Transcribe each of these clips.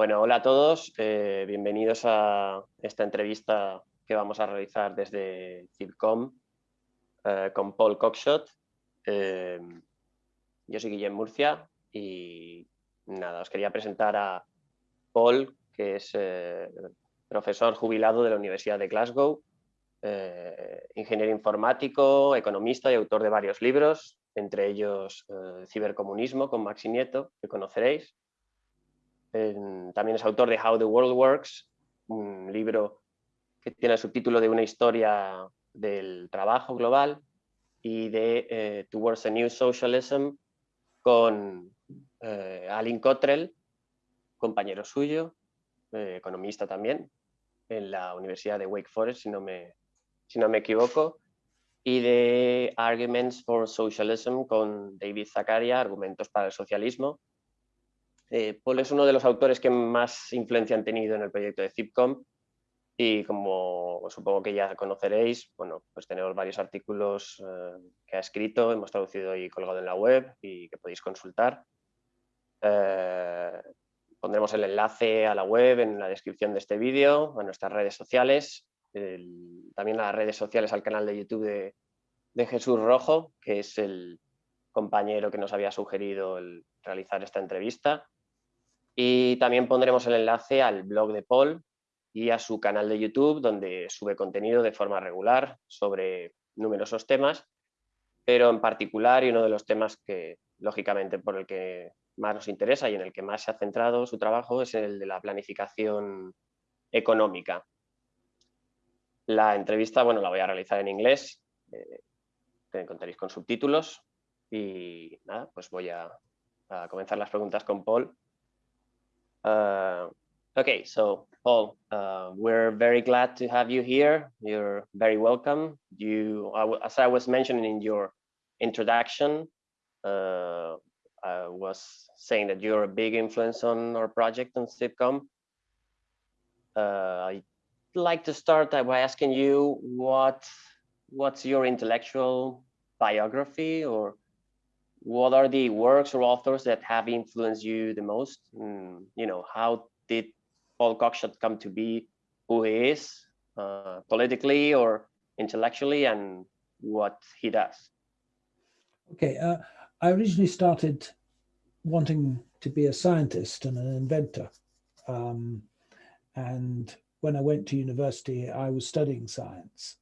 Bueno, hola a todos, eh, bienvenidos a esta entrevista que vamos a realizar desde CIPCOM eh, con Paul Cockshot. Eh, yo soy Guillem Murcia y nada, os quería presentar a Paul, que es profesor jubilado de la Universidad de Glasgow, ingeniero informático, economista y autor de varios libros, entre ellos Cibercomunismo con Maxi Nieto, que conoceréis, también es autor de How the World Works, un libro que tiene el subtítulo de una historia del trabajo global y de eh, Towards a New Socialism con eh, Alin Cottrell, compañero suyo, eh, economista también, en la Universidad de Wake Forest, si no me, si no me equivoco, y de Arguments for Socialism con David Zakaria, Argumentos para el Socialismo, eh, Paul es uno de los autores que más influencia han tenido en el proyecto de Zipcom y como supongo que ya conoceréis, bueno, pues tenemos varios artículos eh, que ha escrito, hemos traducido y colgado en la web y que podéis consultar. Eh, pondremos el enlace a la web en la descripción de este vídeo, a nuestras redes sociales, también a las redes sociales, al canal de YouTube de, de Jesús Rojo, que es el compañero que nos había sugerido el realizar esta entrevista. Y también pondremos el enlace al blog de Paul y a su canal de YouTube, donde sube contenido de forma regular sobre numerosos temas, pero en particular y uno de los temas que, lógicamente, por el que más nos interesa y en el que más se ha centrado su trabajo es el de la planificación económica. La entrevista, bueno, la voy a realizar en inglés, eh, que encontraréis con subtítulos y nada, pues voy a comenzar las preguntas con Paul. Uh, okay, so Paul, uh, we're very glad to have you here. You're very welcome. You, as I was mentioning in your introduction, uh, I was saying that you're a big influence on our project on Cipcom. Uh, I'd like to start by asking you what what's your intellectual biography or what are the works or authors that have influenced you the most? Mm, you know, how did Paul Cockshott come to be who he is uh, politically or intellectually and what he does? Okay, uh, I originally started wanting to be a scientist and an inventor. Um, and when I went to university, I was studying science,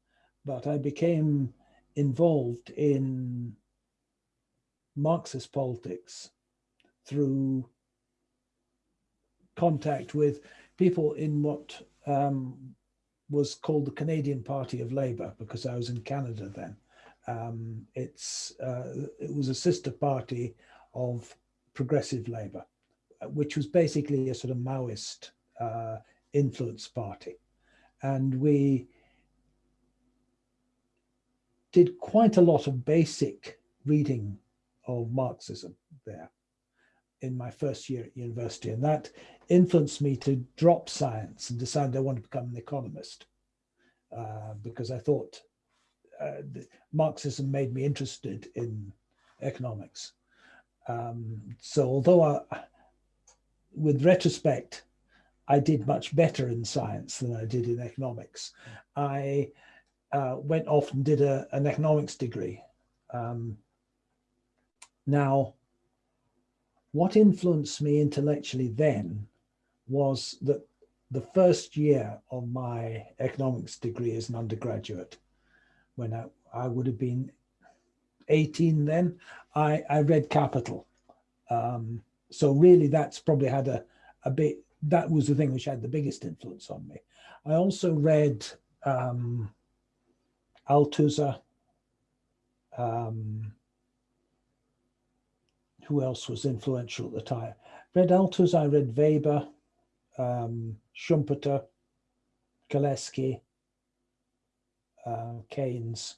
but I became involved in Marxist politics through contact with people in what um, was called the Canadian Party of Labour, because I was in Canada then. Um, it's uh, it was a sister party of Progressive Labour, which was basically a sort of Maoist uh, influence party. And we did quite a lot of basic reading of Marxism there in my first year at university. And that influenced me to drop science and decide I want to become an economist uh, because I thought uh, Marxism made me interested in economics. Um, so although I, with retrospect, I did much better in science than I did in economics. I uh, went off and did a, an economics degree um, now, what influenced me intellectually then was that the first year of my economics degree as an undergraduate, when I, I would have been 18 then, I, I read Capital. Um, so really that's probably had a, a bit, that was the thing which had the biggest influence on me. I also read um, Althusser, um, who else was influential at the time? Read Altus, I read Weber, um, Schumpeter, Gillespie, uh, Keynes.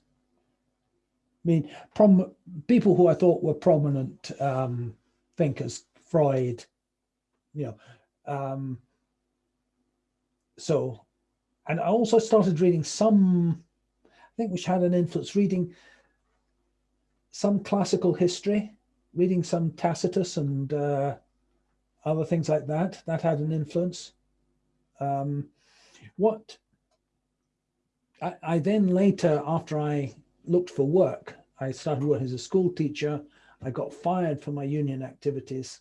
I mean, prom people who I thought were prominent um, thinkers, Freud, you know. Um, so, and I also started reading some, I think which had an influence, reading some classical history, reading some Tacitus and uh, other things like that. That had an influence. Um, what I, I, then later, after I looked for work, I started working as a school teacher. I got fired for my union activities.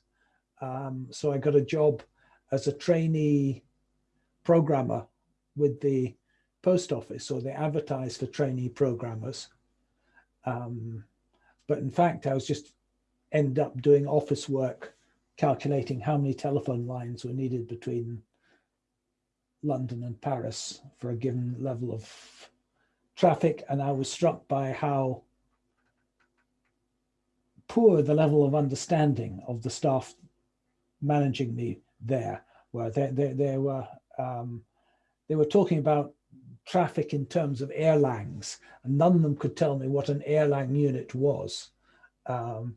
Um, so I got a job as a trainee programmer with the post office, or they advertised for trainee programmers. Um, but in fact, I was just end up doing office work, calculating how many telephone lines were needed between London and Paris for a given level of traffic. And I was struck by how poor the level of understanding of the staff managing me there were. They, they, they were um, they were talking about traffic in terms of Erlangs, and none of them could tell me what an Erlang unit was. Um,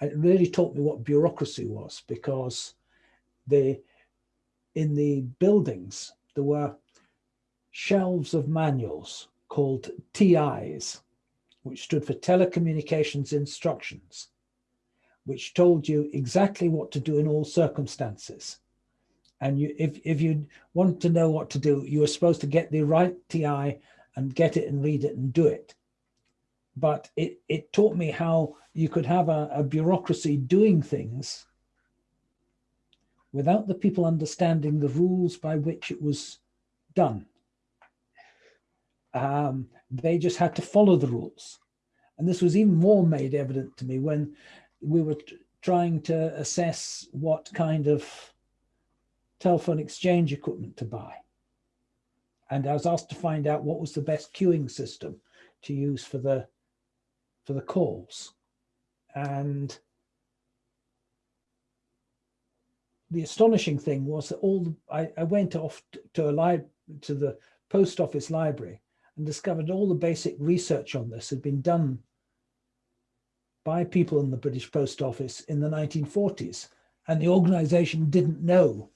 and it really taught me what bureaucracy was because the in the buildings there were shelves of manuals called TIs, which stood for telecommunications instructions, which told you exactly what to do in all circumstances. And you, if, if you want to know what to do, you were supposed to get the right TI and get it and read it and do it. But it, it taught me how you could have a, a bureaucracy doing things without the people understanding the rules by which it was done. Um, they just had to follow the rules. And this was even more made evident to me when we were trying to assess what kind of telephone exchange equipment to buy. And I was asked to find out what was the best queuing system to use for the for the calls. And the astonishing thing was that all the, I, I went off to a li to the post office library and discovered all the basic research on this had been done by people in the British Post Office in the 1940s. And the organization didn't know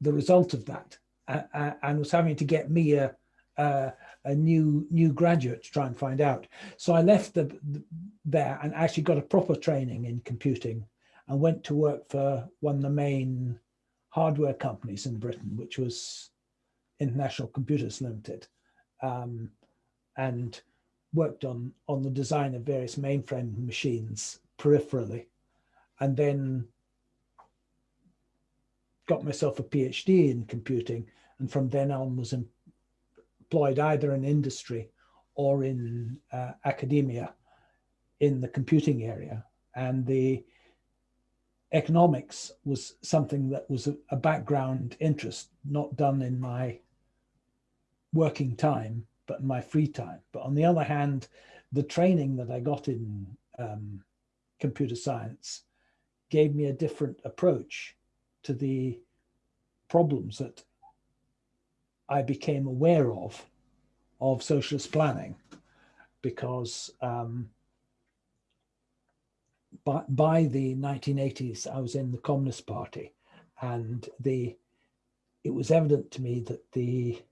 the result of that uh, uh, and was having to get me a, a, a, new new graduate to try and find out. So I left the, the, there and actually got a proper training in computing and went to work for one of the main hardware companies in Britain, which was International Computers Limited, um, and worked on, on the design of various mainframe machines peripherally. And then got myself a PhD in computing, and from then on was employed either in industry or in uh, academia in the computing area. And the economics was something that was a, a background interest, not done in my working time, but in my free time. But on the other hand, the training that I got in um, computer science gave me a different approach to the problems that I became aware of, of socialist planning, because um, by, by the 1980s, I was in the Communist Party and the it was evident to me that the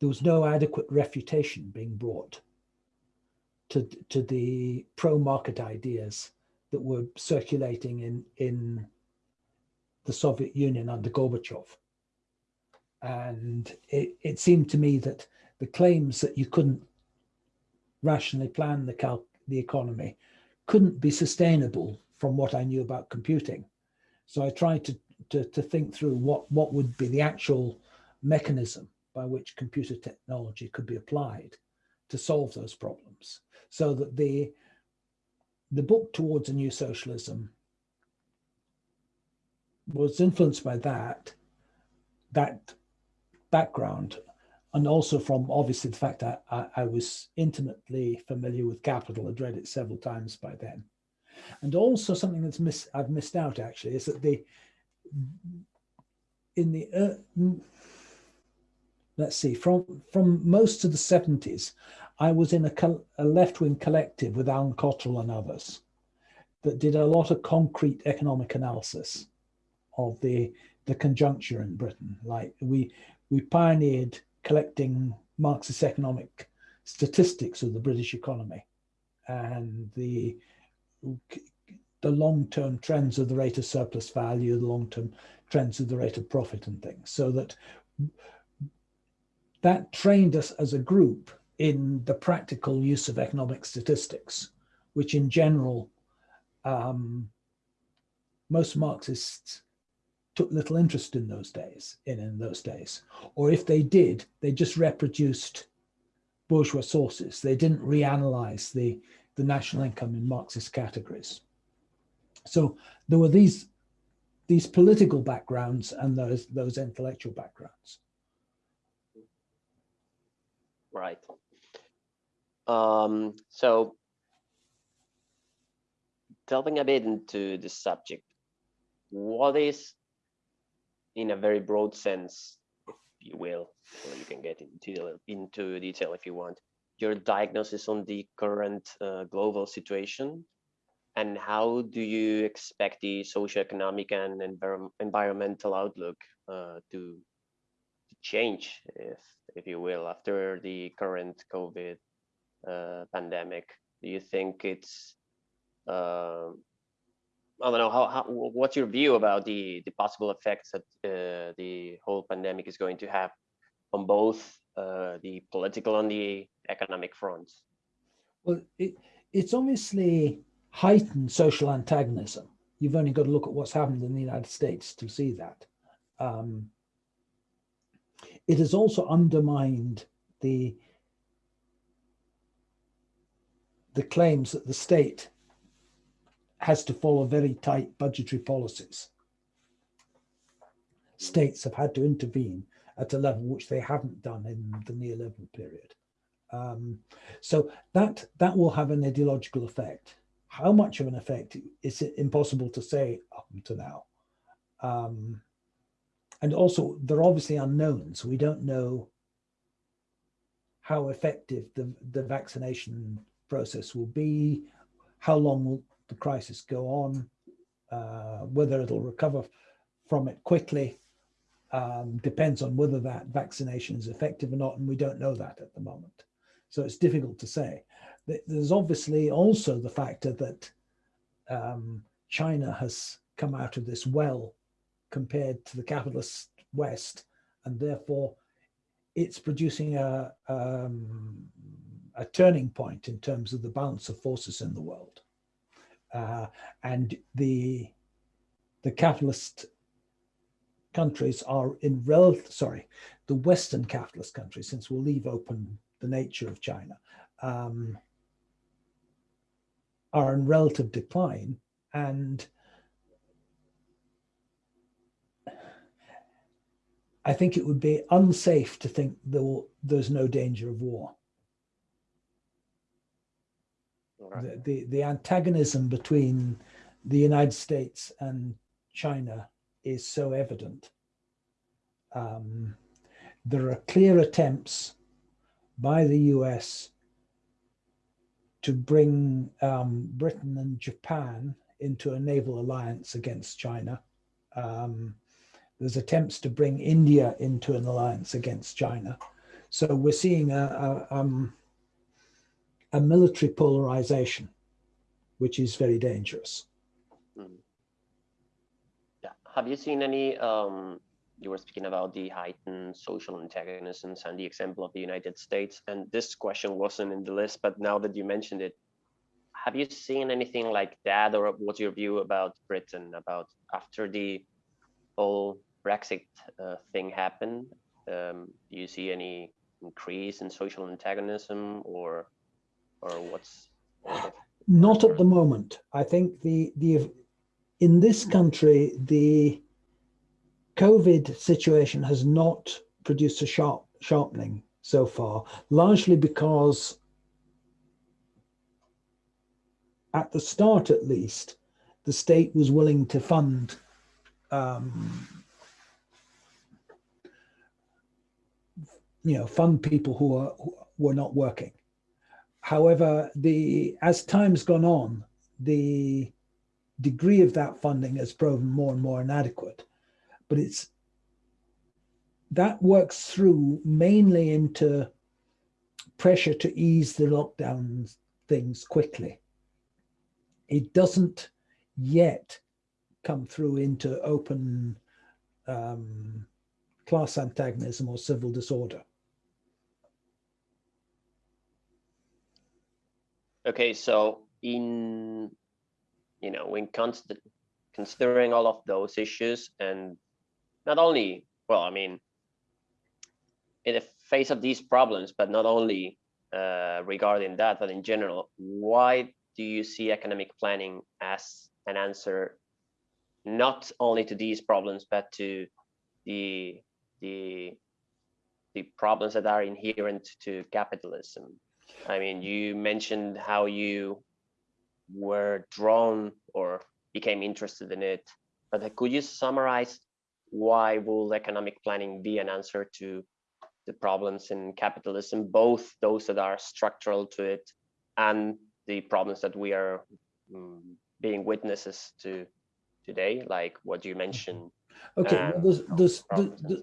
there was no adequate refutation being brought to, to the pro-market ideas that were circulating in, in the Soviet Union under Gorbachev. And it, it seemed to me that the claims that you couldn't rationally plan the, the economy couldn't be sustainable from what I knew about computing. So I tried to, to, to think through what, what would be the actual mechanism by which computer technology could be applied to solve those problems. So that the, the book Towards a New Socialism was influenced by that, that background, and also from obviously the fact that I, I was intimately familiar with Capital, I'd read it several times by then. And also something that's miss, I've missed out actually is that the, in the, uh, let's see, from, from most of the 70s, I was in a, a left-wing collective with Allin Cottrell and others that did a lot of concrete economic analysis of the the conjuncture in Britain. Like we we pioneered collecting Marxist economic statistics of the British economy, and the the long-term trends of the rate of surplus value, the long-term trends of the rate of profit and things. So that that trained us as a group in the practical use of economic statistics, which in general, um, most Marxists took little interest in those days, in, in those days. Or if they did, they just reproduced bourgeois sources. They didn't reanalyze the, the national income in Marxist categories. So there were these these political backgrounds and those those intellectual backgrounds. Right. Um, so delving a bit into the subject, what is, in a very broad sense, if you will, or you can get into, into detail if you want, your diagnosis on the current uh, global situation and how do you expect the socioeconomic and envir environmental outlook uh, to, to, change, if if you will, after the current COVID uh, pandemic? Do you think it's uh, I don't know how, how, what's your view about the the possible effects that uh, the whole pandemic is going to have on both uh, the political and the economic fronts? Well, it, it's obviously heightened social antagonism. You've only got to look at what's happened in the United States to see that. Um, it has also undermined the the claims that the state has to follow very tight budgetary policies. States have had to intervene at a level which they haven't done in the neoliberal period. Um, so that that will have an ideological effect. How much of an effect is impossible to say up to now. Um, and also, they're obviously unknowns. We don't know how effective the, the vaccination process will be, how long will the crisis go on, uh, whether it'll recover from it quickly, um, depends on whether that vaccination is effective or not, and we don't know that at the moment. So it's difficult to say. There's obviously also the factor that um, China has come out of this well compared to the capitalist West, and therefore it's producing a, um, a turning point in terms of the balance of forces in the world. Uh, and the, the capitalist countries are in relative, sorry, the Western capitalist countries, since we'll leave open the nature of China, um, are in relative decline and I think it would be unsafe to think there will, there's no danger of war. Right. The, the, antagonism between the United States and China is so evident. Um, there are clear attempts by the US to bring um, Britain and Japan into a naval alliance against China. Um, there's attempts to bring India into an alliance against China. So we're seeing a, a, um, a military polarization, which is very dangerous. Mm. Yeah. Have you seen any, um, you were speaking about the heightened social antagonisms and the example of the United States, and this question wasn't in the list, but now that you mentioned it, have you seen anything like that or what's your view about Britain about after the whole Brexit uh, thing happened? Um, do you see any increase in social antagonism or or what's not at the moment i think the the in this country the covid situation has not produced a sharp sharpening so far largely because at the start at least the state was willing to fund um, you know, fund people who are who were not working. However, the as time's gone on, the degree of that funding has proven more and more inadequate. But it's that works through mainly into pressure to ease the lockdown things quickly. It doesn't yet come through into open um, class antagonism or civil disorder. Okay, so in, you know, when considering all of those issues and not only, well, I mean, in the face of these problems, but not only uh, regarding that, but in general, why do you see economic planning as an answer, not only to these problems, but to the the the problems that are inherent to capitalism? I mean, you mentioned how you were drawn or became interested in it, but could you summarize why will economic planning be an answer to the problems in capitalism, both those that are structural to it and the problems that we are um, being witnesses to today, like what you mentioned. Okay, well, there's, there's, there's,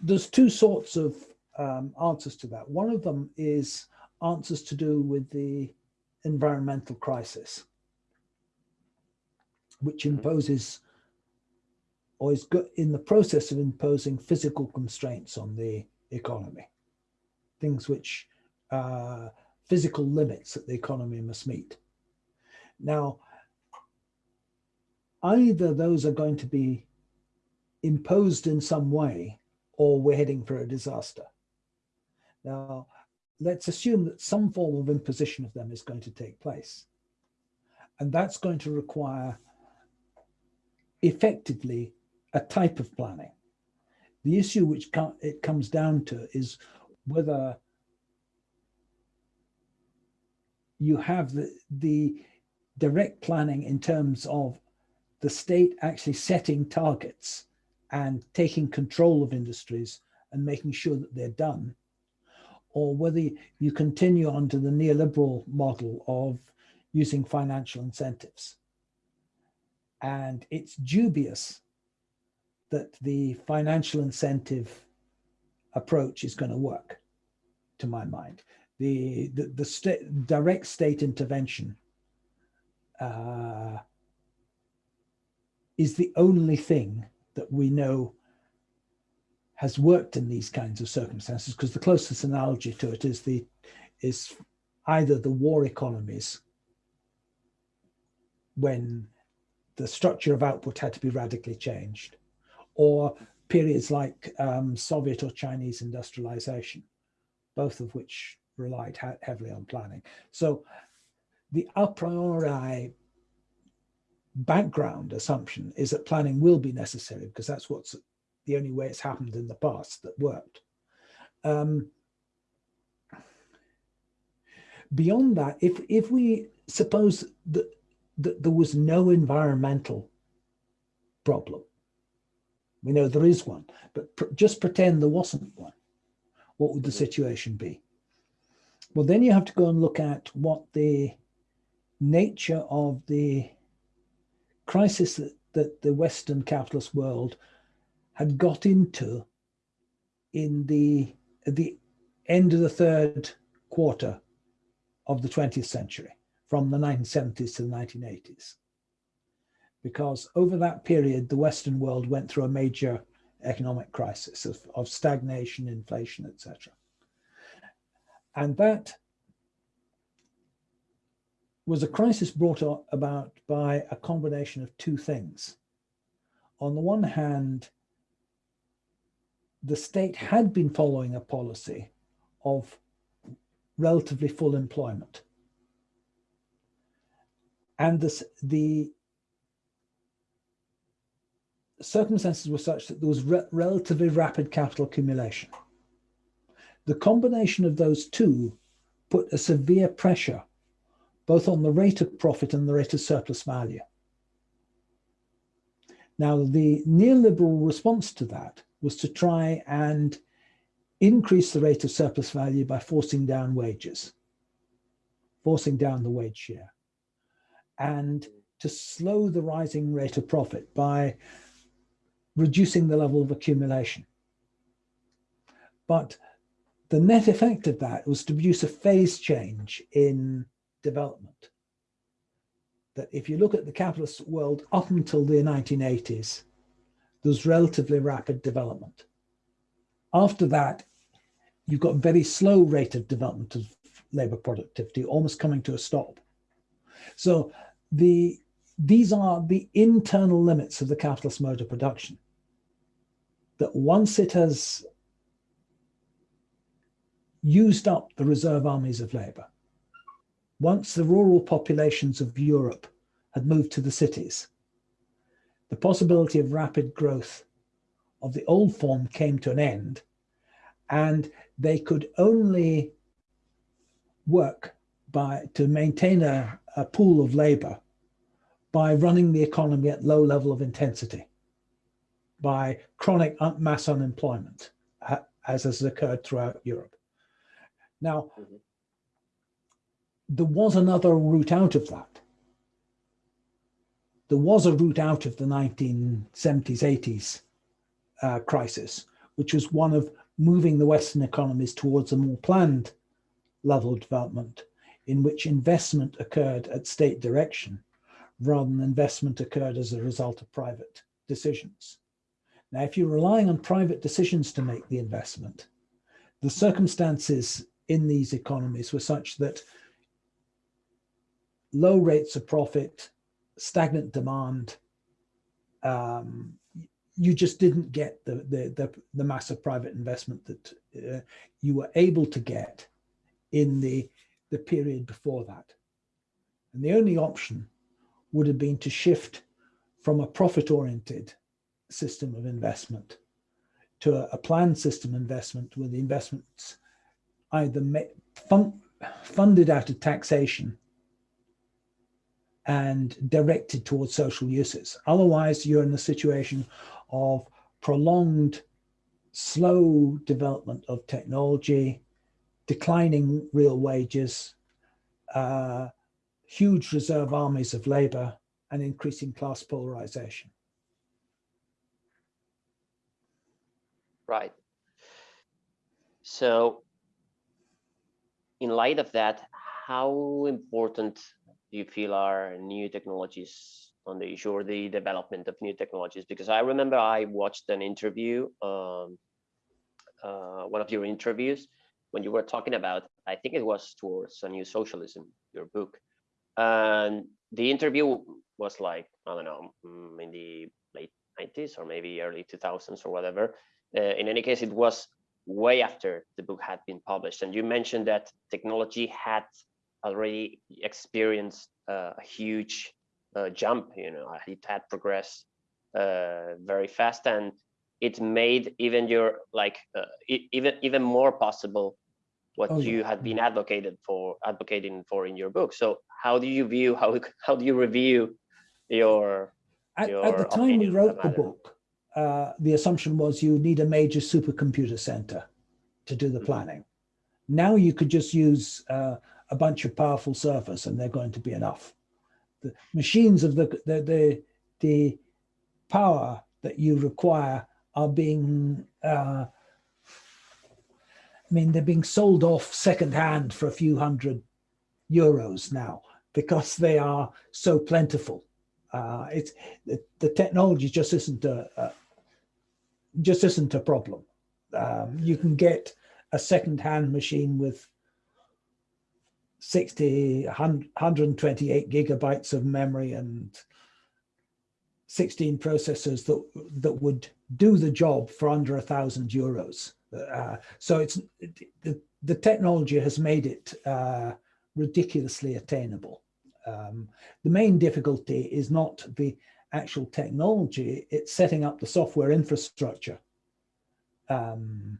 there's, two sorts of um, answers to that. One of them is answers to do with the environmental crisis, which mm-hmm. imposes or is in the process of imposing physical constraints on the economy, things which uh, physical limits that the economy must meet. Now, either those are going to be imposed in some way or we're heading for a disaster. Now, let's assume that some form of imposition of them is going to take place. And that's going to require effectively a type of planning. The issue which it comes down to is whether you have the, the direct planning in terms of the state actually setting targets and taking control of industries and making sure that they're done, or whether you continue on to the neoliberal model of using financial incentives. And it's dubious that the financial incentive approach is going to work, to my mind. The, the, the direct state intervention uh, is the only thing that we know has worked in these kinds of circumstances because the closest analogy to it is the is either the war economies when the structure of output had to be radically changed or periods like um, Soviet or Chinese industrialization, both of which relied heavily on planning. So the a priori background assumption is that planning will be necessary because that's what's the only way it's happened in the past that worked. Um, beyond that, if, if we suppose that, that there was no environmental problem, we know there is one, but pr just pretend there wasn't one. What would the situation be? Well, then you have to go and look at what the nature of the crisis that, that the Western capitalist world had got into in the, the end of the third quarter of the 20th century, from the 1970s to the 1980s because over that period, the Western world went through a major economic crisis of, of stagnation, inflation, etc. And that was a crisis brought about by a combination of two things. On the one hand, the state had been following a policy of relatively full employment. And this, the circumstances were such that there was re relatively rapid capital accumulation. The combination of those two put a severe pressure both on the rate of profit and the rate of surplus value. Now, the neoliberal response to that was to try and increase the rate of surplus value by forcing down wages, forcing down the wage share, and to slow the rising rate of profit by reducing the level of accumulation. But the net effect of that was to produce a phase change in development. that if you look at the capitalist world up until the 1980s, there's relatively rapid development. After that, you've got very slow rate of development of labor productivity, almost coming to a stop. So the these are the internal limits of the capitalist mode of production. That once it has used up the reserve armies of labor, once the rural populations of Europe had moved to the cities, the possibility of rapid growth of the old form came to an end and they could only work by to maintain a, a pool of labor by running the economy at low level of intensity, by chronic mass unemployment, as has occurred throughout Europe. Now, mm -hmm. there was another route out of that. There was a route out of the 1970s, 80s uh, crisis, which was one of moving the Western economies towards a more planned level of development in which investment occurred at state direction rather than investment occurred as a result of private decisions. Now, if you're relying on private decisions to make the investment, the circumstances in these economies were such that low rates of profit, stagnant demand, um, you just didn't get the, the, the, the massive private investment that uh, you were able to get in the, the period before that. And the only option would have been to shift from a profit-oriented system of investment to a, a, planned system investment where the investments either fun, funded out of taxation and directed towards social uses. Otherwise, you're in a situation of prolonged, slow development of technology, declining real wages, uh, huge reserve armies of labor, and increasing class polarization. Right. So in light of that, how important do you feel are new technologies on the issue or the development of new technologies? Because I remember I watched an interview, um, uh, one of your interviews, when you were talking about, I think it was towards a new socialism, your book, and the interview was like, I don't know, mm, in the late 90s or maybe early 2000s or whatever. Uh, in any case, it was way after the book had been published. And you mentioned that technology had already experienced uh, a huge uh, jump, you know, it had progressed uh, very fast and it made even your like uh, even even more possible what oh, you had been advocated for advocating for in your book. So how do you view how how do you review your at, your at the time we wrote the book? Uh, the assumption was you need a major supercomputer center to do the mm-hmm. planning. Now you could just use uh, a bunch of powerful servers and they're going to be enough. The machines of the, the, the, the power that you require are being uh, I mean, they're being sold off secondhand for a few hundred euros now because they are so plentiful. Uh, it's the, the, technology just isn't a, a, just isn't a problem. Um, you can get a second-hand machine with 60, 128 gigabytes of memory and 16 processors that that would do the job for under a thousand euros. Uh, so it's the, the technology has made it uh, ridiculously attainable. Um, the main difficulty is not the actual technology, it's setting up the software infrastructure, um,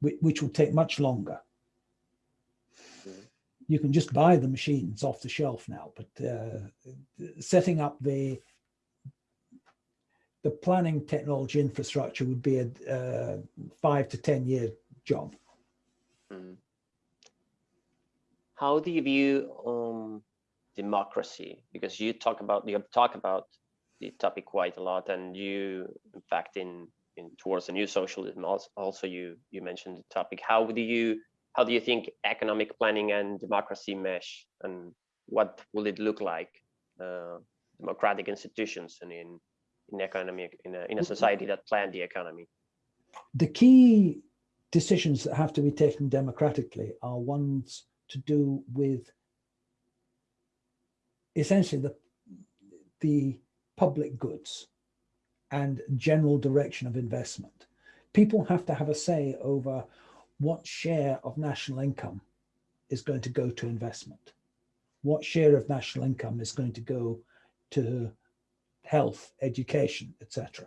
which, which will take much longer. You can just buy the machines off the shelf now, but uh, setting up the the planning technology infrastructure would be a uh, five to 10 year job. Mm. How do you view um, democracy? Because you talk about, you talk about the topic quite a lot and you, in fact, in, in towards the new socialism, also, also you, you mentioned the topic. How do you, how do you think economic planning and democracy mesh and what will it look like uh, democratic institutions and in in economy in a, in a society that plan the economy. The key decisions that have to be taken democratically are ones to do with essentially the the public goods and general direction of investment. People have to have a say over what share of national income is going to go to investment. What share of national income is going to go to health, education, etc.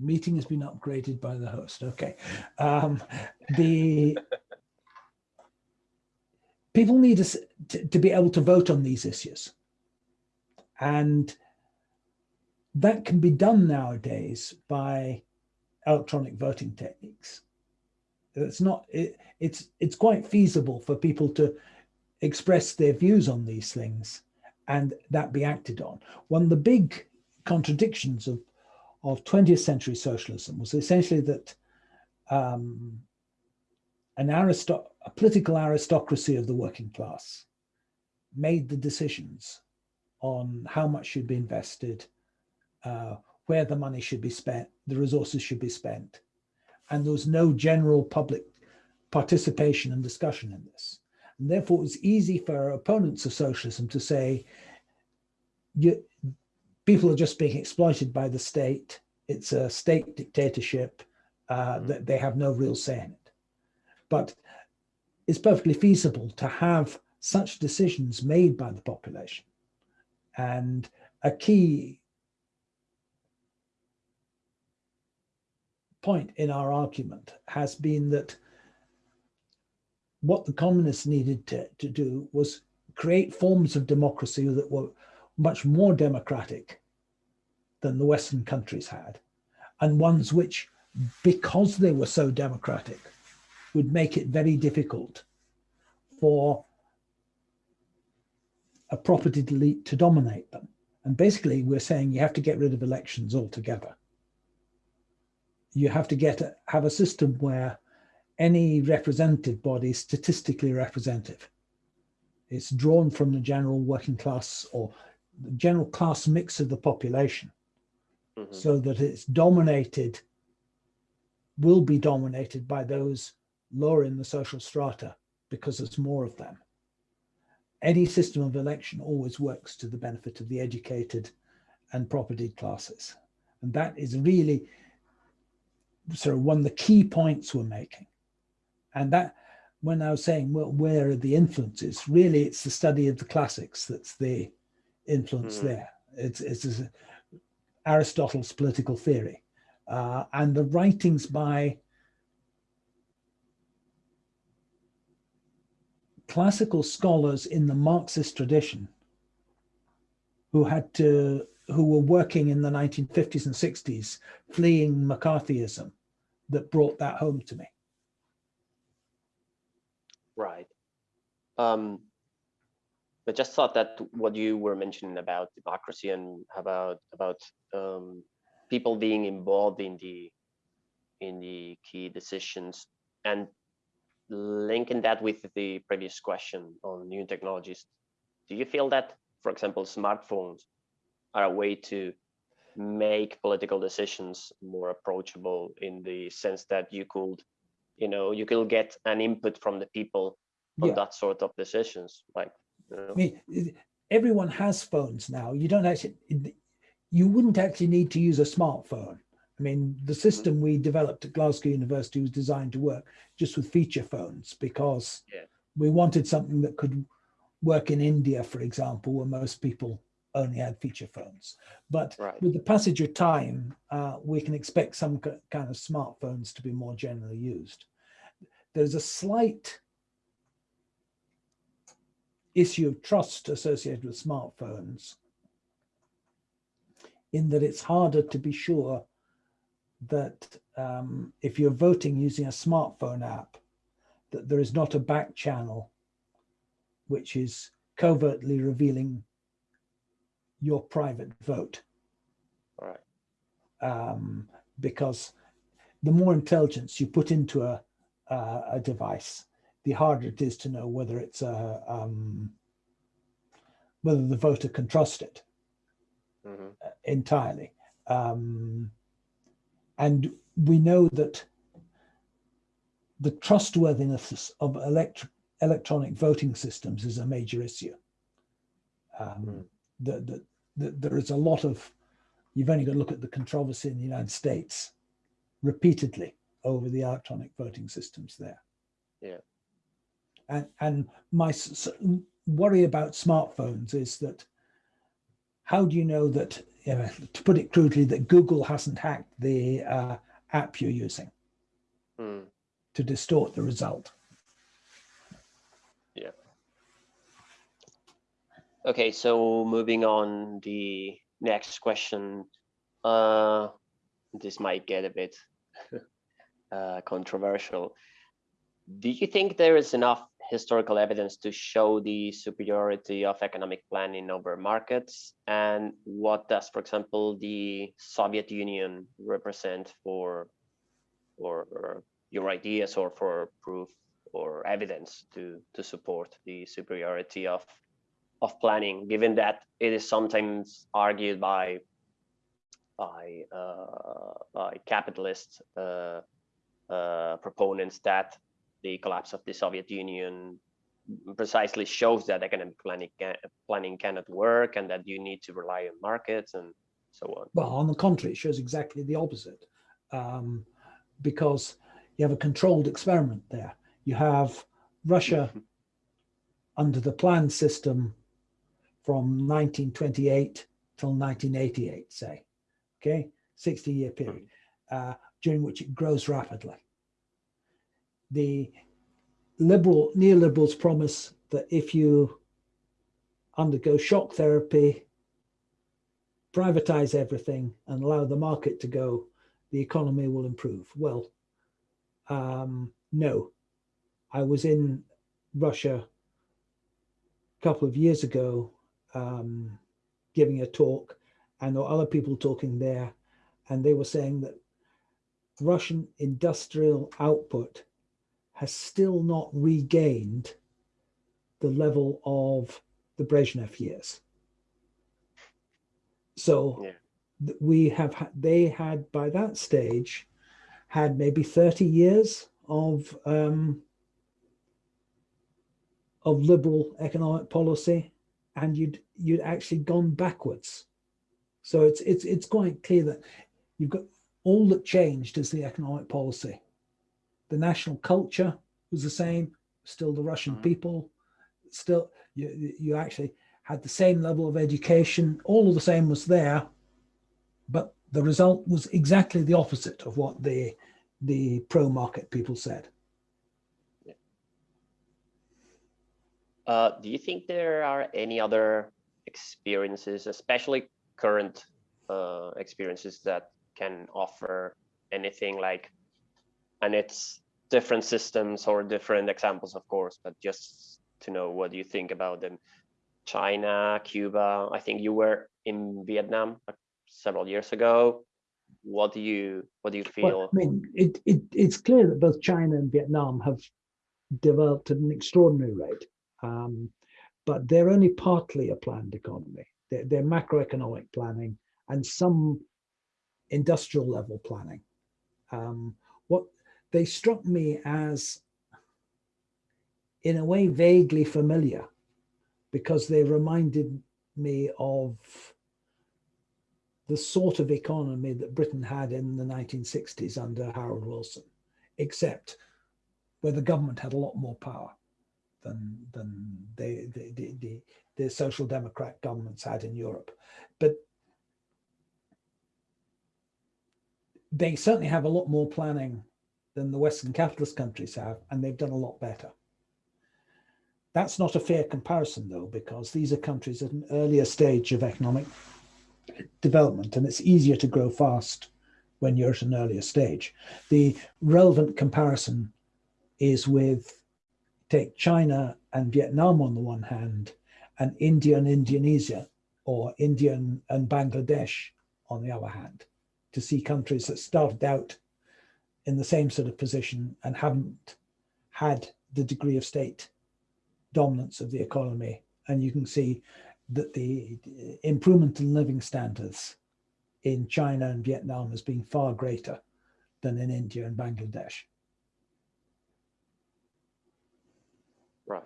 Meeting has been upgraded by the host. Okay. Um, the people need to, to be able to vote on these issues. And that can be done nowadays by electronic voting techniques. It's not, it, it's, it's quite feasible for people to express their views on these things and that be acted on. One of the big contradictions of, of 20th century socialism was essentially that um, an aristo a political aristocracy of the working class made the decisions on how much should be invested, uh, where the money should be spent, the resources should be spent. And there was no general public participation and discussion in this. And therefore, it was easy for opponents of socialism to say, you, people are just being exploited by the state. It's a state dictatorship uh, mm. that they have no real say in it. But it's perfectly feasible to have such decisions made by the population. And a key point in our argument has been that what the communists needed to, to do was create forms of democracy that were much more democratic than the Western countries had, and ones which, because they were so democratic, would make it very difficult for a property elite to dominate them. And basically, we're saying you have to get rid of elections altogether. You have to get a, have a system where any representative body is statistically representative. It's drawn from the general working class or the general class mix of the population mm -hmm. so that it's dominated, will be dominated by those lower in the social strata because there's more of them. Any system of election always works to the benefit of the educated and property classes. And that is really sort of one of the key points we're making. And that, when I was saying, well, where are the influences? Really, it's the study of the classics that's the influence mm. there. It's, it's Aristotle's political theory. Uh, and the writings by classical scholars in the Marxist tradition who had to, who were working in the 1950s and 60s, fleeing McCarthyism that brought that home to me. Right. Um, but just thought that what you were mentioning about democracy and about about um, people being involved in the in the key decisions and linking that with the previous question on new technologies, do you feel that, for example, smartphones are a way to make political decisions more approachable in the sense that you could, you know, you could get an input from the people on yeah. that sort of decisions, like you know. I mean, everyone has phones now. You don't actually, you wouldn't actually need to use a smartphone. I mean, the mm-hmm. system we developed at Glasgow University was designed to work just with feature phones because yeah. we wanted something that could work in India, for example, where most people only had feature phones. But right. with the passage of time, uh, we can expect some kind of smartphones to be more generally used. There's a slight issue of trust associated with smartphones in that it's harder to be sure that um, if you're voting using a smartphone app, that there is not a back channel which is covertly revealing your private vote. All right. Um, because the more intelligence you put into a, uh, a device, the harder it is to know whether it's a, um, whether the voter can trust it Mhm. uh, entirely. Um, and we know that the trustworthiness of elect electronic voting systems is a major issue. Um, Mm. the, the, the, there is a lot of, you've only got to look at the controversy in the United States repeatedly over the electronic voting systems there. Yeah. And, and my worry about smartphones is that how do you know that, you know, to put it crudely, that Google hasn't hacked the uh, app you're using Mm. to distort the result? Okay, so moving on, the next question. Uh, this might get a bit uh, controversial. Do you think there is enough historical evidence to show the superiority of economic planning over markets? And what does, for example, the Soviet Union represent for, for for your ideas or for proof or evidence to, to support the superiority of of planning, given that it is sometimes argued by by uh, by capitalist uh, uh, proponents that the collapse of the Soviet Union precisely shows that economic planning can, planning cannot work and that you need to rely on markets and so on. Well, on the contrary, it shows exactly the opposite um, because you have a controlled experiment there. You have Russia under the planned system from 1928 till 1988, say, okay, 60 year period, uh, during which it grows rapidly. The liberal neoliberals promise that if you undergo shock therapy, privatize everything and allow the market to go, the economy will improve. Well, um, no. I was in Russia a couple of years ago um, giving a talk, and there were other people talking there, and they were saying that Russian industrial output has still not regained the level of the Brezhnev years. So Yeah. we have they had by that stage had maybe 30 years of um, of liberal economic policy and you'd you'd actually gone backwards. So it's it's it's quite clear that you've got all that changed is the economic policy. The national culture was the same still the russian Mhm. people still you you- actually had the same level of education all of the same was there but the result was exactly the opposite of what the the pro market people said Uh, do you think there are any other experiences, especially current uh, experiences that can offer anything like, and it's different systems or different examples, of course, but just to know what you think about them. China, Cuba, I think you were in Vietnam uh, several years ago. What do you, what do you feel? Well, I mean, it, it, it's clear that both China and Vietnam have developed at an extraordinary rate, um, but they're only partly a planned economy. They're, they're macroeconomic planning and some industrial level planning. Um, what they struck me as, in a way, vaguely familiar, because they reminded me of the sort of economy that Britain had in the 1960s under Harold Wilson, except where the government had a lot more power than than the the, the, the, the social democrat governments had in Europe. But they certainly have a lot more planning than the Western capitalist countries have, and they've done a lot better. That's not a fair comparison, though, because these are countries at an earlier stage of economic development, and it's easier to grow fast when you're at an earlier stage. The relevant comparison is with take China and Vietnam on the one hand, and India and Indonesia, or India and, and Bangladesh on the other hand, to see countries that started out in the same sort of position and haven't had the degree of state dominance of the economy. And you can see that the improvement in living standards in China and Vietnam has been far greater than in India and Bangladesh. Right.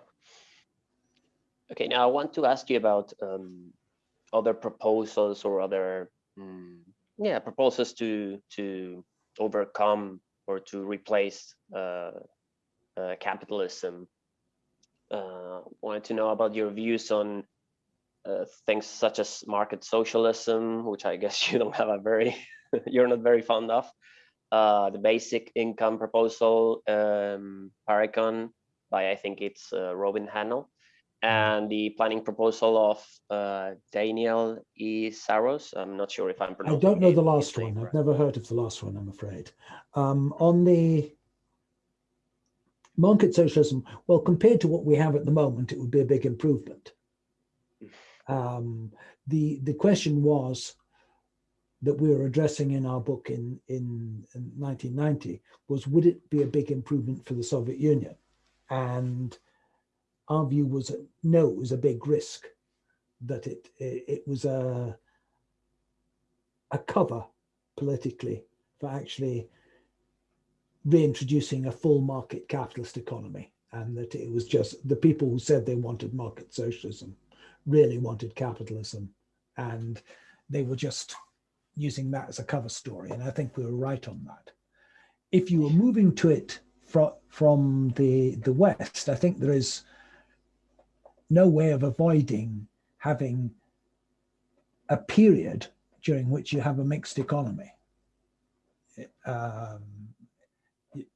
Okay, now I want to ask you about um, other proposals or other, um, yeah, proposals to to overcome or to replace uh, uh, capitalism. Uh, wanted to know about your views on uh, things such as market socialism, which I guess you don't have a very, you're not very fond of. Uh, the basic income proposal, um, Parecon, by I think it's uh, Robin Hahnel, and the planning proposal of uh, Daniel E. Saros. I'm not sure if I'm pronouncing. I don't know the last one. I've never heard of the last one. I'm afraid. Um, on the market socialism, well, compared to what we have at the moment, it would be a big improvement. Um, the the question was that we were addressing in our book in, in, in 1990 was would it be a big improvement for the Soviet Union? And our view was no, it was a big risk that it it, was a a cover politically for actually reintroducing a full market capitalist economy and that it was just the people who said they wanted market socialism really wanted capitalism and they were just using that as a cover story and i think we were right on that. If you were moving to it from from the the west i think there is no way of avoiding having a period during which you have a mixed economy um,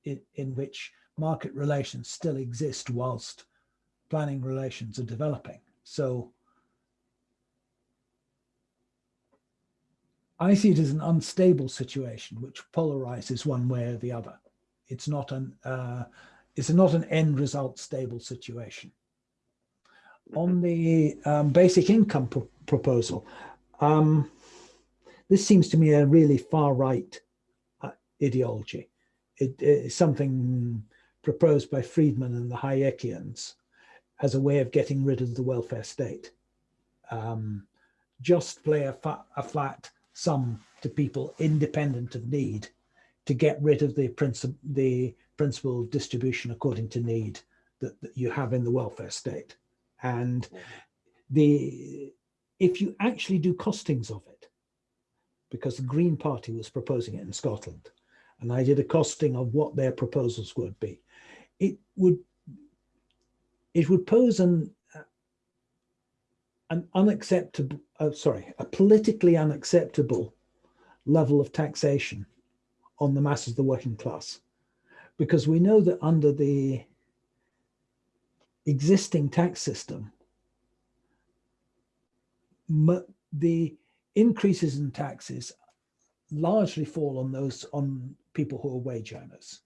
in, in which market relations still exist whilst planning relations are developing. So I see it as an unstable situation which polarizes one way or the other. It's not an uh, it's not an end result stable situation on the um, basic income pro proposal, um, this seems to me a really far right uh, ideology. It is something proposed by Friedman and the Hayekians as a way of getting rid of the welfare state. Um, just play a, a, flat sum to people independent of need to get rid of the, princip the principle of distribution according to need that, that you have in the welfare state. And the if you actually do costings of it, because the Green Party was proposing it in Scotland, and I did a costing of what their proposals would be, it would it would pose an an unacceptable, uh, sorry, a politically unacceptable level of taxation on the masses of the working class. Because we know that under the existing tax system, the increases in taxes largely fall on those on people who are wage earners.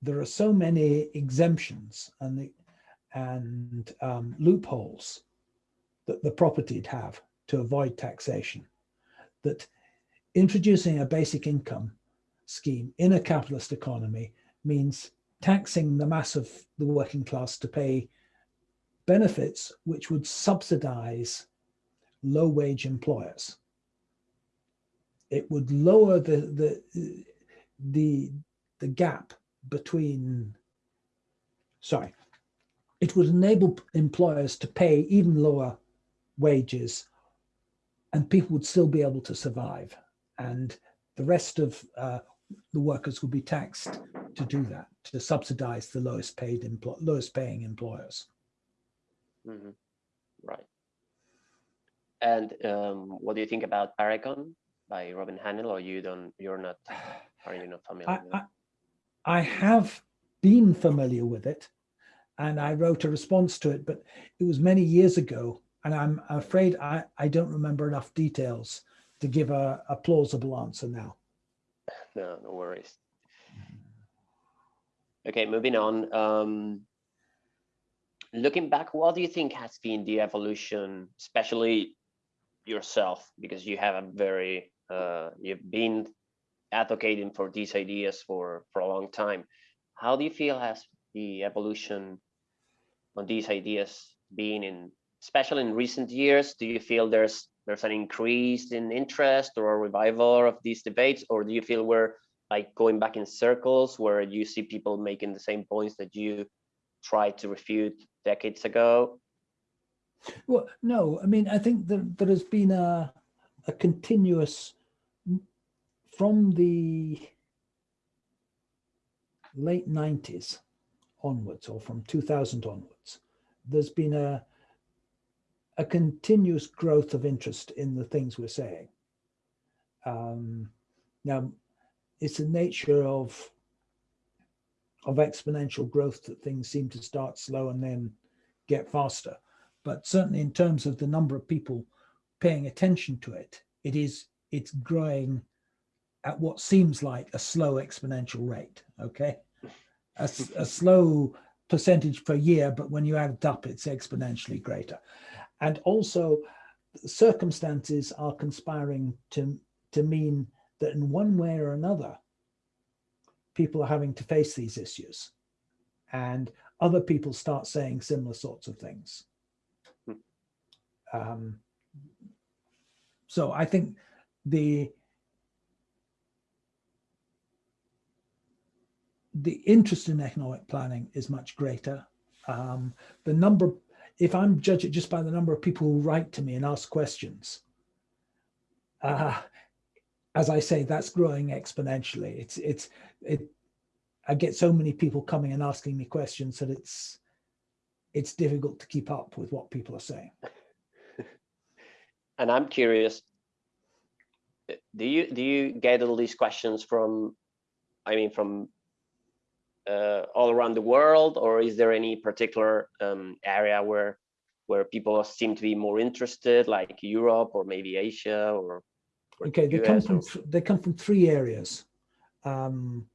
There are so many exemptions and the, and um, loopholes that the property'd have to avoid taxation that introducing a basic income scheme in a capitalist economy means taxing the mass of the working class to pay benefits which would subsidize low wage employers. It would lower the, the, the, the gap between, sorry, it would enable employers to pay even lower wages and people would still be able to survive. And the rest of uh, the workers would be taxed to do that, to subsidize the lowest paid lowest paying employers. Mm -hmm. Right. And um, what do you think about Parecon by Robin Hahnel, or you don't? You're not? Are you not familiar? I, I, I have been familiar with it, and I wrote a response to it, but it was many years ago, and I'm afraid I I don't remember enough details to give a, a plausible answer now. No, no worries. Okay, moving on. Um, looking back, what do you think has been the evolution, especially yourself, because you have a very, uh, you've been advocating for these ideas for, for a long time. How do you feel has the evolution on these ideas been in especially in recent years, do you feel there's there's an increase in interest or a revival of these debates, or do you feel we're like going back in circles where you see people making the same points that you tried to refute decades ago? Well, no, I mean, I think that there has been a, a continuous, from the late 90s onwards, or from 2000 onwards, there's been a, a continuous growth of interest in the things we're saying. Um, now, it's the nature of of exponential growth that things seem to start slow and then get faster. But certainly in terms of the number of people paying attention to it, it is it's growing at what seems like a slow exponential rate. Okay, a, a slow percentage per year, but when you add it up, it's exponentially greater. And also circumstances are conspiring to, to mean that in one way or another, people are having to face these issues and other people start saying similar sorts of things. Hmm. Um, so I think the the interest in economic planning is much greater. Um, the number, if I'm judging just by the number of people who write to me and ask questions, uh, as I say, that's growing exponentially. It's it's it. I get so many people coming and asking me questions that it's it's difficult to keep up with what people are saying. and I'm curious, do you do you get all these questions from, I mean, from uh, all around the world, or is there any particular um, area where where people seem to be more interested, like Europe or maybe Asia or? or okay, they US come from they come from three areas. Um,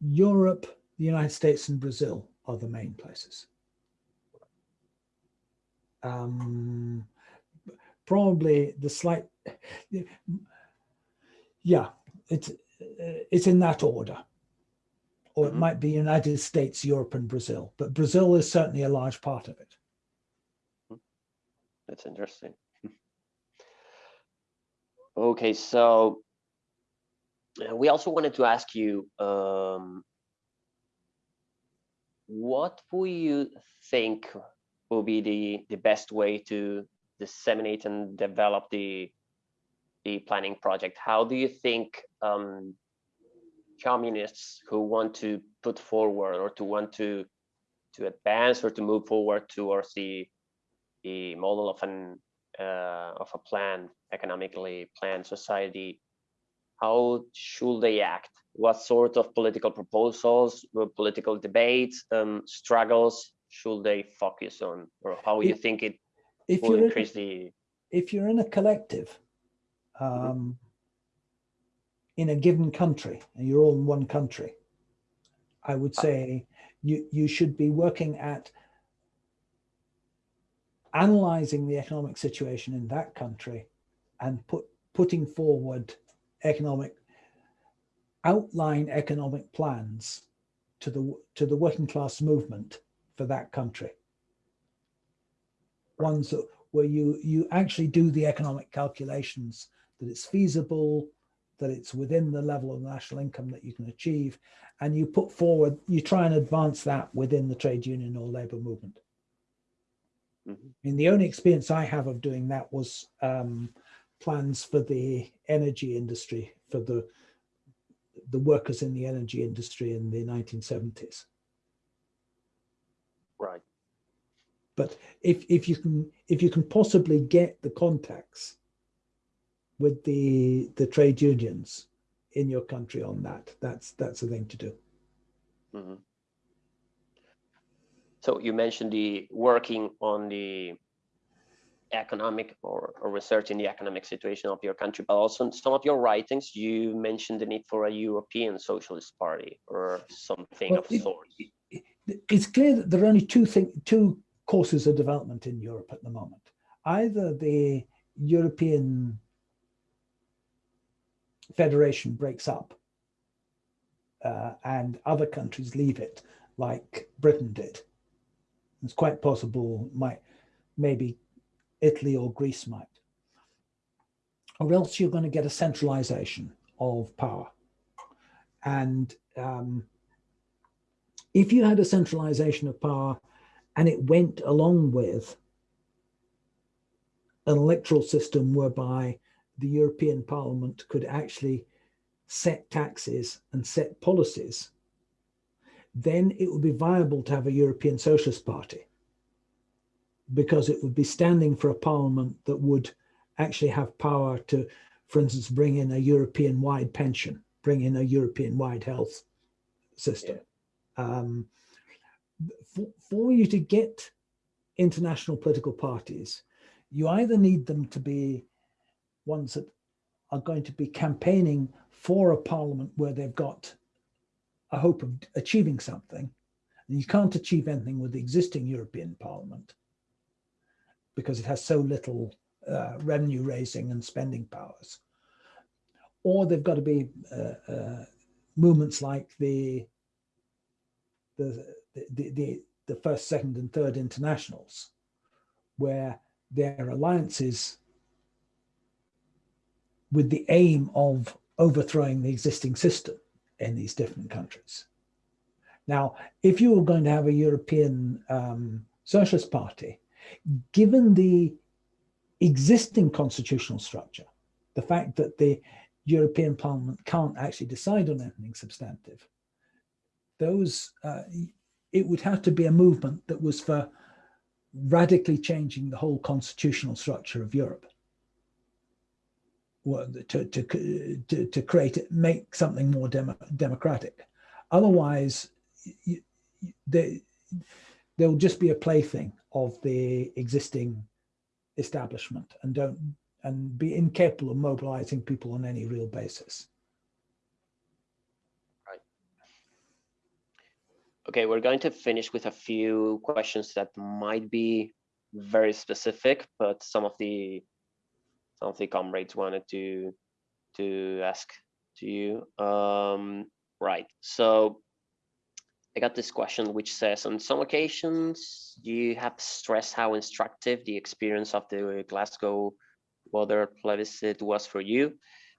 Europe, the United States, and Brazil are the main places. Um, probably the slight, yeah, it's it's in that order. Or it mm -hmm. might be United States, Europe, and Brazil. But Brazil is certainly a large part of it. Hmm. That's interesting. okay, so uh, we also wanted to ask you, um, what will you think will be the, the best way to disseminate and develop the the planning project. How do you think um, communists who want to put forward or to want to to advance or to move forward towards the the model of an uh, of a planned economically planned society, how should they act? What sort of political proposals, political debates, um, struggles should they focus on, or how do you think it if will increase in, the? If you're in a collective. Um, in a given country, and you're all in one country, I would uh. say you, you should be working at analyzing the economic situation in that country and put putting forward economic outline economic plans to the to the working class movement for that country ones that, where you you actually do the economic calculations that it's feasible, that it's within the level of national income that you can achieve, and you put forward, you try and advance that within the trade union or labor movement. Mm -hmm. I mean, the only experience I have of doing that was um, plans for the energy industry, for the the workers in the energy industry in the 1970s. Right. But if if you can if you can possibly get the contacts with the the trade unions in your country on that. That's that's the thing to do. Mm -hmm. So you mentioned the working on the economic or, or research in the economic situation of your country, but also in some of your writings, you mentioned the need for a European Socialist Party or something well, of it, sort. It, it's clear that there are only two thing, two courses of development in Europe at the moment. Either the European federation breaks up uh, and other countries leave it like Britain did. It's quite possible might maybe Italy or Greece might. Or else you're going to get a centralization of power. And um, if you had a centralization of power and it went along with an electoral system whereby the European Parliament could actually set taxes and set policies, then it would be viable to have a European Socialist Party because it would be standing for a parliament that would actually have power to, for instance, bring in a European-wide pension, bring in a European-wide health system. Yeah. Um, for, for you to get international political parties, you either need them to be ones that are going to be campaigning for a parliament where they've got a hope of achieving something. And you can't achieve anything with the existing European Parliament because it has so little uh, revenue raising and spending powers. Or they've got to be uh, uh, movements like the, the, the, the, the first, second and third internationals, where their alliances with the aim of overthrowing the existing system in these different countries. Now, if you were going to have a European um, Socialist Party, given the existing constitutional structure, the fact that the European Parliament can't actually decide on anything substantive, those, uh, it would have to be a movement that was for radically changing the whole constitutional structure of Europe. To, to, to, to create it, make something more demo, democratic. Otherwise, you, they, they'll just be a plaything of the existing establishment and don't and be incapable of mobilizing people on any real basis. Right. Okay, we're going to finish with a few questions that might be very specific, but some of the some of the comrades wanted to to ask to you. Um, right. So I got this question which says, on some occasions, you have stressed how instructive the experience of the Glasgow water plebiscite was for you.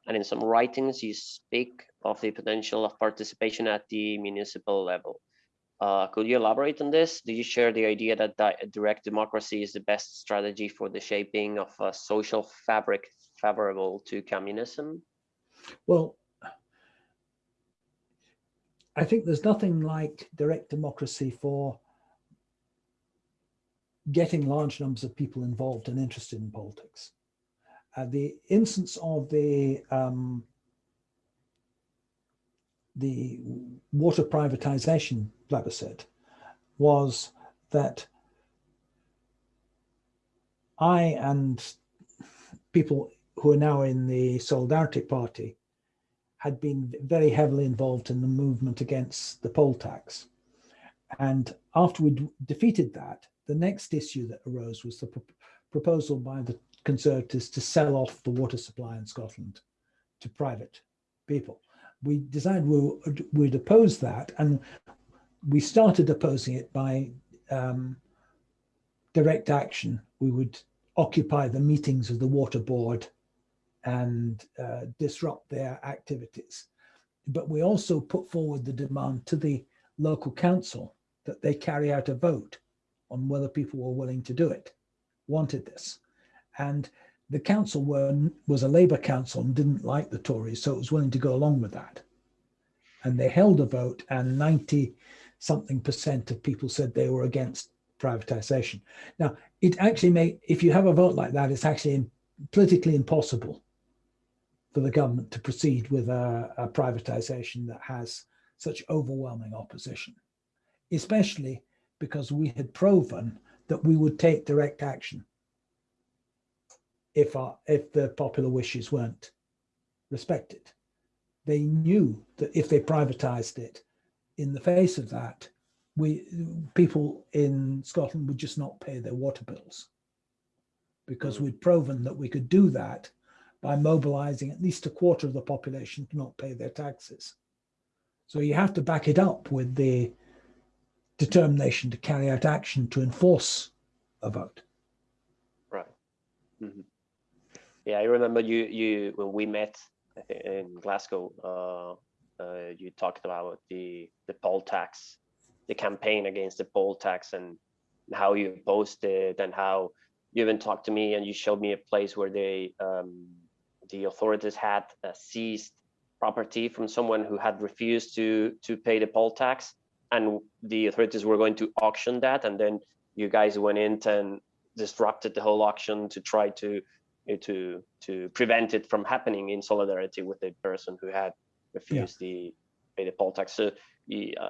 And in some writings, you speak of the potential of participation at the municipal level. Uh, could you elaborate on this? Do you share the idea that direct democracy is the best strategy for the shaping of a social fabric favorable to communism? Well, I think there's nothing like direct democracy for getting large numbers of people involved and interested in politics. Uh, the instance of the um, the water privatization plebiscite was that I and people who are now in the Solidarity Party had been very heavily involved in the movement against the poll tax. And after we defeated that, the next issue that arose was the pro proposal by the Conservatives to sell off the water supply in Scotland to private people. We decided we would oppose that and we started opposing it by um, direct action. We would occupy the meetings of the water board and uh, disrupt their activities. But we also put forward the demand to the local council that they carry out a vote on whether people were willing to do it, wanted this. And the council were, was a Labour council and didn't like the Tories, so it was willing to go along with that. And they held a vote and 90 something percent of people said they were against privatization. Now, it actually may, if you have a vote like that, it's actually politically impossible for the government to proceed with a, a privatization that has such overwhelming opposition, especially because we had proven that we would take direct action if our, if the popular wishes weren't respected. They knew that if they privatized it, in the face of that, we people in Scotland would just not pay their water bills because we'd proven that we could do that by mobilizing at least a quarter of the population to not pay their taxes. So you have to back it up with the determination to carry out action to enforce a vote. Right. Mm -hmm. Yeah, I remember you you when we met in Glasgow. Uh, uh, you talked about the the poll tax, the campaign against the poll tax, and how you posted, and how you even talked to me and you showed me a place where they um, the authorities had uh, seized property from someone who had refused to to pay the poll tax and the authorities were going to auction that and then you guys went in and disrupted the whole auction to try to to to prevent it from happening in solidarity with the person who had refused yeah. the pay the poll tax so yeah,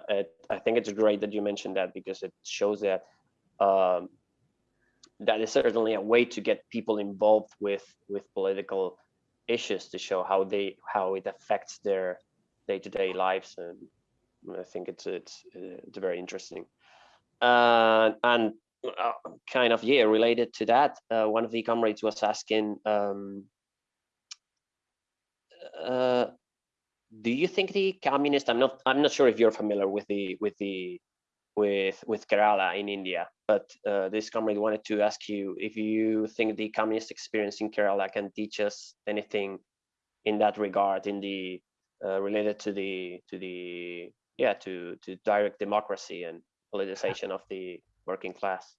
I think it's great that you mentioned that because it shows that um, that is certainly a way to get people involved with with political issues to show how they how it affects their day-to-day -day lives and I think it's it's it's very interesting uh, and uh, kind of yeah related to that uh, one of the comrades was asking um, uh, do you think the communist i'm not i'm not sure if you're familiar with the with the with with Kerala in India. But uh, this comrade wanted to ask you if you think the communist experience in Kerala can teach us anything in that regard, in the uh, related to the to the yeah to to direct democracy and politicization of the working class.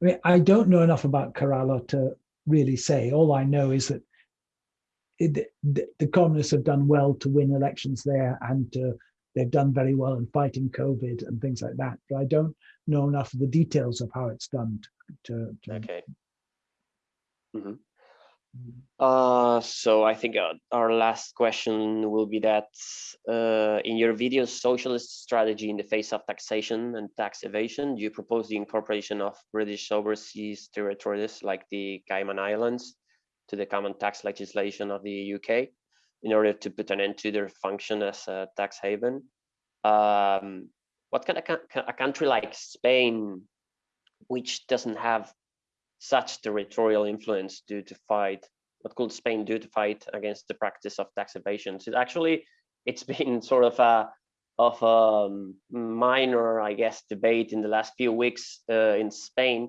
I mean, I don't know enough about Kerala to really say. All I know is that it, the, the communists have done well to win elections there and to they've done very well in fighting COVID and things like that. But I don't know enough of the details of how it's done to. to okay. Mm -hmm. Uh, so I think uh, our last question will be that uh, in your video, socialist strategy in the face of taxation and tax evasion, you propose the incorporation of British overseas territories like the Cayman Islands to the common tax legislation of the UK in order to put an end to their function as a tax haven. Um, what can a, a country like Spain, which doesn't have such territorial influence due to fight, what could Spain do to fight against the practice of tax evasion? So actually, it's been sort of a of a minor, I guess, debate in the last few weeks uh, in Spain,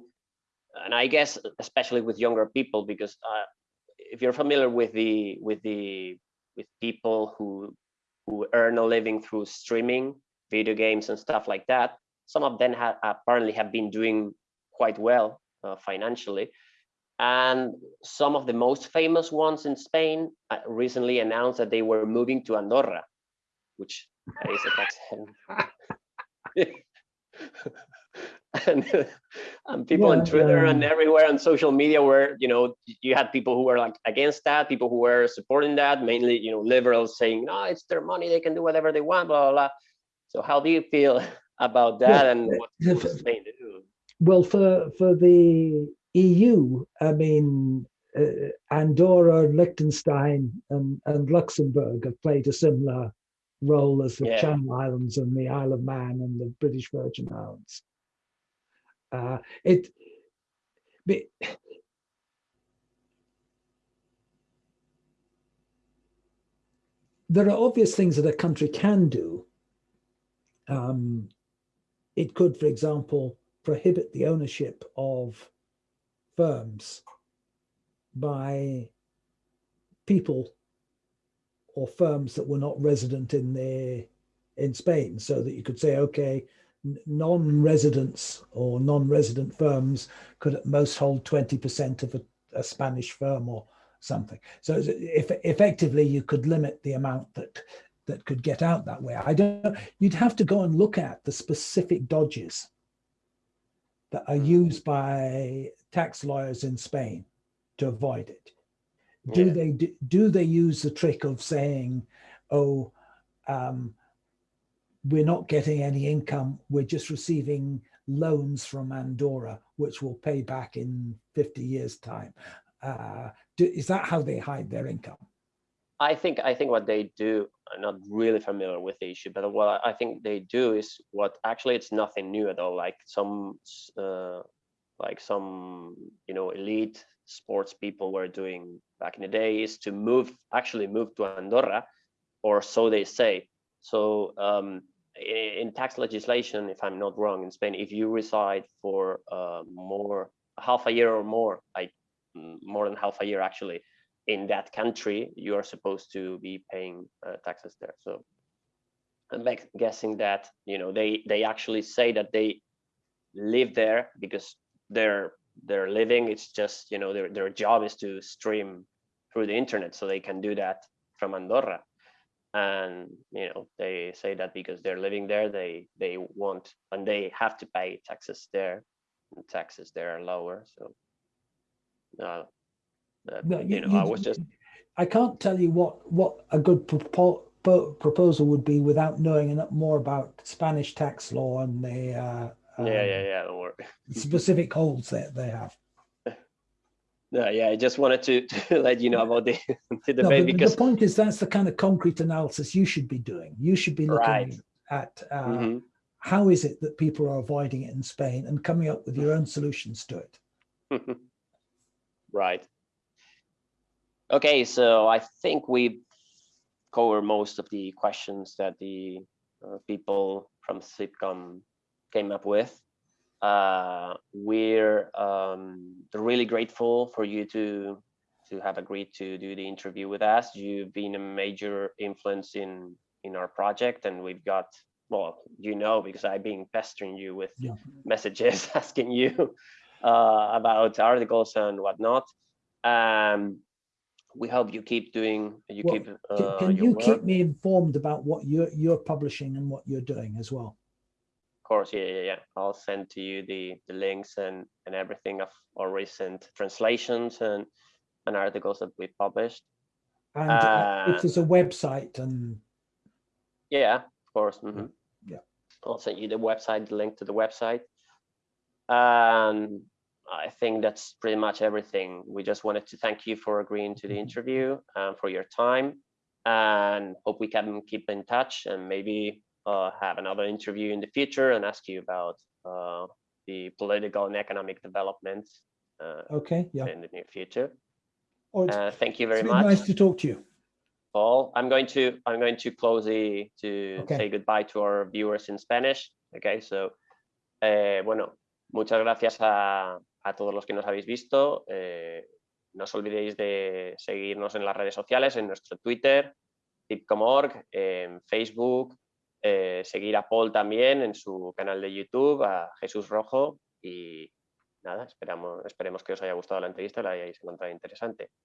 and I guess especially with younger people, because uh, if you're familiar with the with the with people who who earn a living through streaming video games and stuff like that. Some of them have apparently have been doing quite well financially. And some of the most famous ones in Spain uh, recently announced that they were moving to Andorra, which is a tax and, and people yeah, on Twitter yeah. and everywhere on social media were, you know, you had people who were like against that, people who were supporting that, mainly, you know, liberals saying, no, it's their money, they can do whatever they want, blah, blah, blah. So how do you feel about that yeah, and what Spain do? Well, for, for the EU, I mean, uh, Andorra, Liechtenstein and, and Luxembourg have played a similar role as the yeah. Channel Islands and the Isle of Man and the British Virgin Islands. Uh, it, there are obvious things that a country can do. Um, it could, for example, prohibit the ownership of firms by people or firms that were not resident in the in Spain so that you could say okay non-residents or non-resident firms could at most hold 20% of a, a, Spanish firm or something. So if effectively you could limit the amount that that could get out that way. I don't, you'd have to go and look at the specific dodges that are used by tax lawyers in Spain to avoid it. Do yeah. they do, do they use the trick of saying, oh, um, we're not getting any income. We're just receiving loans from Andorra, which will pay back in 50 years time. Uh, do, is that how they hide their income? I think I think what they do, I'm not really familiar with the issue, but what I think they do is what actually it's nothing new at all. Like some uh, like some you know elite sports people were doing back in the day is to move actually move to Andorra, or so they say. So um, in tax legislation, if I'm not wrong, in Spain, if you reside for uh, more half a year or more, like more than half a year actually, in that country, you are supposed to be paying uh, taxes there. So I'm guessing that you know they they actually say that they live there because they're they're living. It's just you know their their job is to stream through the internet, so they can do that from Andorra and you know they say that because they're living there they they want and they have to pay taxes there and taxes there are lower so uh, no, you, you, know you, i was just i can't tell you what what a good propo proposal would be without knowing more about spanish tax law and the uh, um, yeah yeah yeah don't worry. specific holds that they have no, yeah, I just wanted to, to let you know about the, the debate no, because the point is that's the kind of concrete analysis you should be doing. You should be looking right. at uh, mm -hmm. how is it that people are avoiding it in Spain and coming up with your own solutions to it. right. Okay, so I think we covered most of the questions that the uh, people from Cibcom came up with uh, we're um, really grateful for you to to have agreed to do the interview with us. You've been a major influence in in our project, and we've got well, you know, because I've been pestering you with yeah. messages asking you uh, about articles and whatnot. Um, we hope you keep doing you well, keep uh, can, you work. keep me informed about what you're you're publishing and what you're doing as well Of course, yeah, yeah, yeah. I'll send to you the, the links and, and everything of our recent translations and, and articles that we published. And uh, it is a website and yeah, of course. Mm -hmm. Yeah. I'll send you the website, the link to the website. And I think that's pretty much everything. We just wanted to thank you for agreeing to the mm-hmm. interview and for your time and hope we can keep in touch and maybe uh, have another interview in the future and ask you about uh, the political and economic developments uh, okay yeah in the near future uh, thank you very much nice to talk to you paul i'm going to i'm going to close the to okay. say goodbye to our viewers in spanish okay so eh, bueno muchas gracias a, a, todos los que nos habéis visto eh, no os olvidéis de seguirnos en las redes sociales en nuestro twitter tip.org en facebook eh, seguir a Paul también en su canal de YouTube, a Jesús Rojo y nada, esperamos, esperemos que os haya gustado la entrevista y la hayáis encontrado interesante.